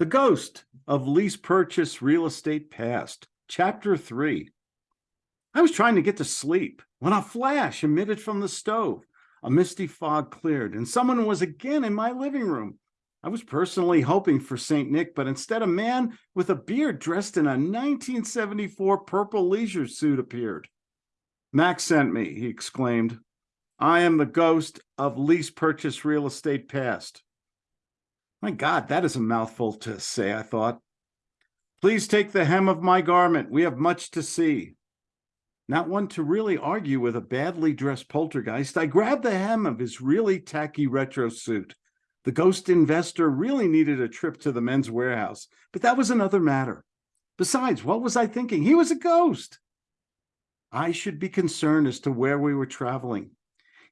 The Ghost of Lease Purchase Real Estate Past, Chapter 3. I was trying to get to sleep when a flash emitted from the stove. A misty fog cleared, and someone was again in my living room. I was personally hoping for St. Nick, but instead a man with a beard dressed in a 1974 purple leisure suit appeared. Max sent me, he exclaimed. I am the ghost of lease purchase real estate past. My God, that is a mouthful to say, I thought. Please take the hem of my garment. We have much to see. Not one to really argue with a badly dressed poltergeist, I grabbed the hem of his really tacky retro suit. The ghost investor really needed a trip to the Men's Wearhouse, but that was another matter. Besides, what was I thinking? He was a ghost. I should be concerned as to where we were traveling.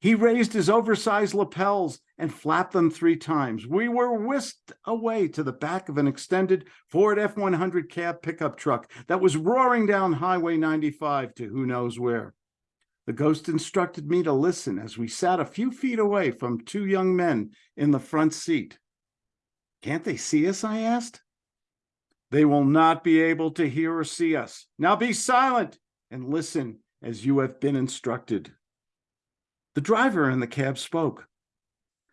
He raised his oversized lapels and flapped them three times. We were whisked away to the back of an extended Ford F-100 cab pickup truck that was roaring down Highway 95 to who knows where. The ghost instructed me to listen as we sat a few feet away from two young men in the front seat. Can't they see us? I asked. They will not be able to hear or see us. Now be silent and listen as you have been instructed. The driver in the cab spoke.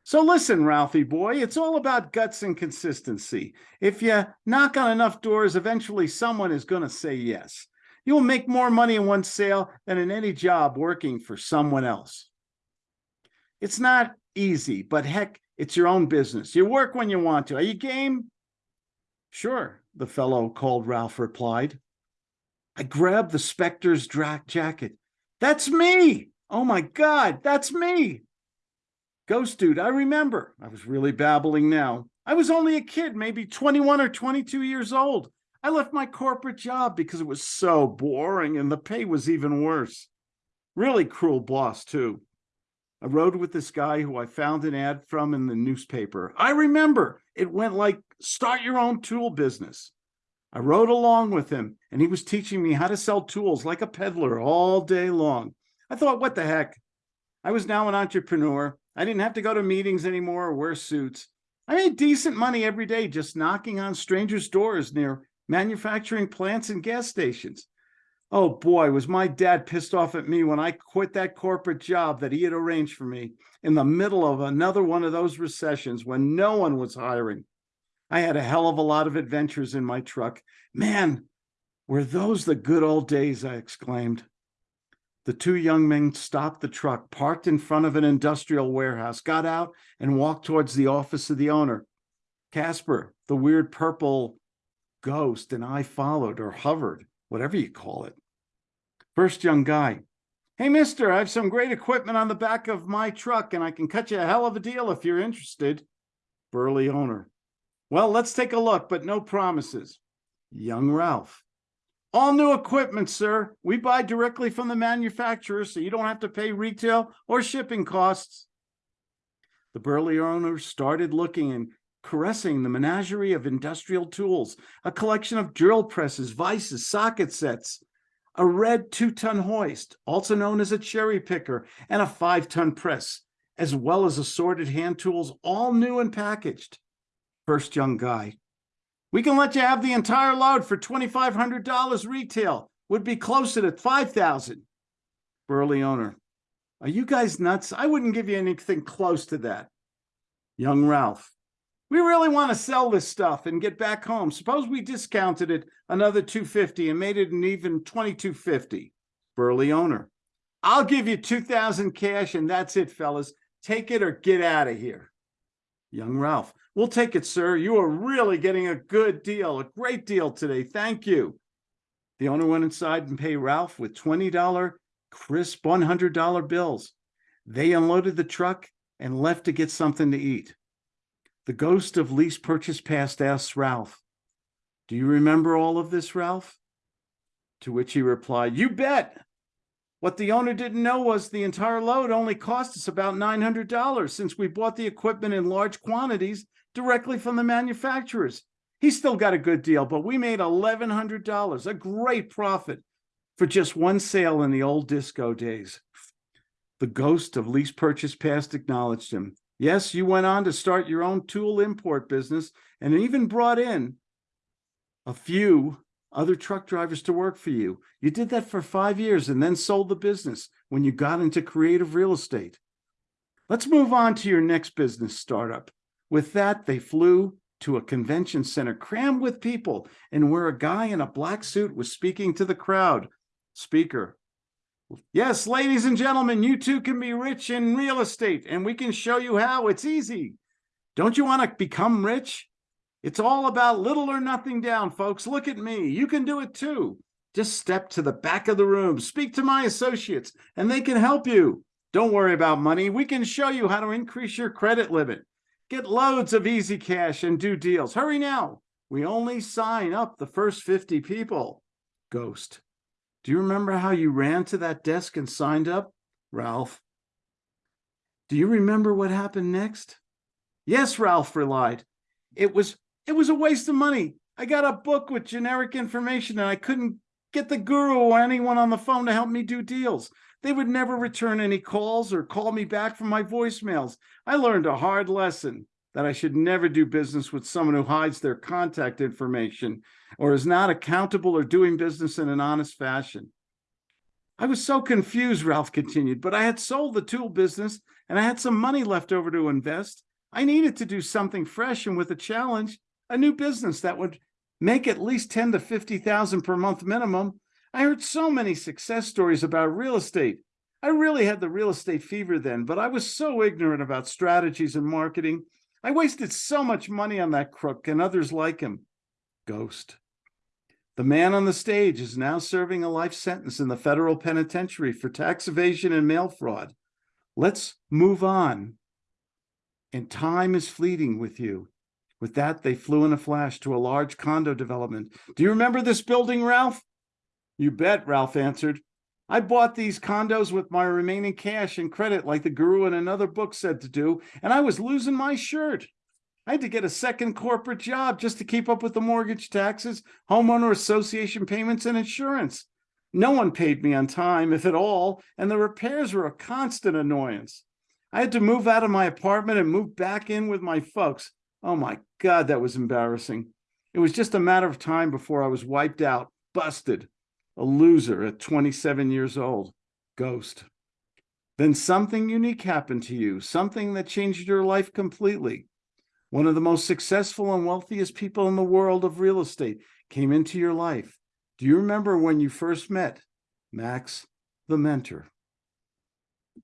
So listen, Ralphie boy, it's all about guts and consistency. If you knock on enough doors, eventually someone is going to say yes. You'll make more money in one sale than in any job working for someone else. It's not easy, but heck, it's your own business. You work when you want to. Are you game? Sure, the fellow called Ralph replied. I grabbed the Spectre's jacket. That's me! Oh my God, that's me! Ghost dude, I remember. I was really babbling now. I was only a kid, maybe 21 or 22 years old. I left my corporate job because it was so boring and the pay was even worse. Really cruel boss, too. I rode with this guy who I found an ad from in the newspaper. I remember it went like, start your own tool business. I rode along with him and he was teaching me how to sell tools like a peddler all day long. I thought, what the heck? I was now an entrepreneur. I didn't have to go to meetings anymore or wear suits. I made decent money every day just knocking on strangers' doors near manufacturing plants and gas stations. Oh boy, was my dad pissed off at me when I quit that corporate job that he had arranged for me in the middle of another one of those recessions when no one was hiring. I had a hell of a lot of adventures in my truck. Man, were those the good old days, I exclaimed. The two young men stopped the truck, parked in front of an industrial warehouse, got out and walked towards the office of the owner. Casper, the weird purple ghost and I followed or hovered, whatever you call it. First young guy, hey, mister, I have some great equipment on the back of my truck and I can cut you a hell of a deal if you're interested. Burly owner, well, let's take a look, but no promises. Young Ralph, all new equipment, sir. We buy directly from the manufacturer, so you don't have to pay retail or shipping costs. The burly owner started looking and caressing the menagerie of industrial tools, a collection of drill presses, vices, socket sets, a red two-ton hoist, also known as a cherry picker, and a five-ton press, as well as assorted hand tools, all new and packaged. First young guy, we can let you have the entire load for $2,500 retail. Would be closer to 5,000. Burly owner, are you guys nuts? I wouldn't give you anything close to that. Young Ralph, we really want to sell this stuff and get back home. Suppose we discounted it another 250 and made it an even 2250. Burly owner. I'll give you 2000 cash and that's it, fellas. Take it or get out of here. Young Ralph. We'll take it, sir. You are really getting a good deal, a great deal today. Thank you. The owner went inside and paid Ralph with $20 crisp $100 bills. They unloaded the truck and left to get something to eat. The ghost of lease purchase past asks Ralph, do you remember all of this, Ralph? To which he replied, you bet. What the owner didn't know was the entire load only cost us about $900 since we bought the equipment in large quantities directly from the manufacturers. He still got a good deal, but we made $1,100, a great profit for just one sale in the old disco days. The ghost of lease purchase past acknowledged him. Yes, you went on to start your own tool import business and even brought in a few other truck drivers to work for you. You did that for five years and then sold the business when you got into creative real estate. Let's move on to your next business startup. With that, they flew to a convention center crammed with people and where a guy in a black suit was speaking to the crowd. Speaker. Yes, ladies and gentlemen, you too can be rich in real estate and we can show you how it's easy. Don't you want to become rich? It's all about little or nothing down, folks. Look at me. You can do it too. Just step to the back of the room, speak to my associates, and they can help you. Don't worry about money. We can show you how to increase your credit limit. Get loads of easy cash and do deals. Hurry now. We only sign up the first 50 people. Ghost. Do you remember how you ran to that desk and signed up? Ralph. Do you remember what happened next? Yes, Ralph relied. It was it was a waste of money. I got a book with generic information and I couldn't get the guru or anyone on the phone to help me do deals. They would never return any calls or call me back from my voicemails. I learned a hard lesson that I should never do business with someone who hides their contact information or is not accountable or doing business in an honest fashion. I was so confused, Ralph continued, but I had sold the tool business and I had some money left over to invest. I needed to do something fresh and with a challenge, a new business that would make at least 10 to 50,000 per month minimum. I heard so many success stories about real estate. I really had the real estate fever then, but I was so ignorant about strategies and marketing. I wasted so much money on that crook and others like him. Ghost. The man on the stage is now serving a life sentence in the federal penitentiary for tax evasion and mail fraud. Let's move on. And time is fleeting with you. With that, they flew in a flash to a large condo development. Do you remember this building, Ralph? You bet, Ralph answered. I bought these condos with my remaining cash and credit like the guru in another book said to do, and I was losing my shirt. I had to get a second corporate job just to keep up with the mortgage taxes, homeowner association payments, and insurance. No one paid me on time, if at all, and the repairs were a constant annoyance. I had to move out of my apartment and move back in with my folks. Oh my God, that was embarrassing. It was just a matter of time before I was wiped out, busted, a loser at 27 years old, ghost. Then something unique happened to you, something that changed your life completely. One of the most successful and wealthiest people in the world of real estate came into your life. Do you remember when you first met Max, the mentor?